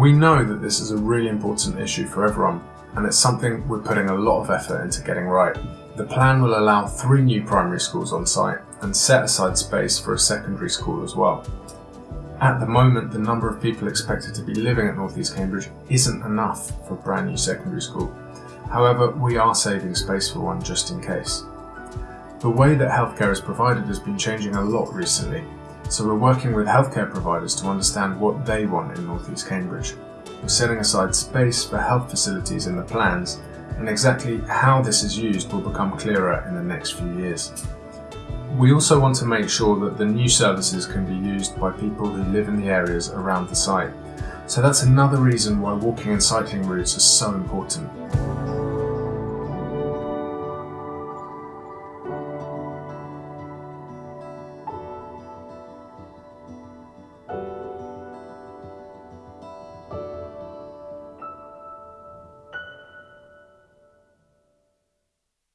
We know that this is a really important issue for everyone, and it's something we're putting a lot of effort into getting right. The plan will allow three new primary schools on site and set aside space for a secondary school as well. At the moment, the number of people expected to be living at North East Cambridge isn't enough for a brand new secondary school. However, we are saving space for one just in case. The way that healthcare is provided has been changing a lot recently, so we're working with healthcare providers to understand what they want in North East Cambridge. We're setting aside space for health facilities in the plans, and exactly how this is used will become clearer in the next few years. We also want to make sure that the new services can be used by people who live in the areas around the site. So that's another reason why walking and cycling routes are so important.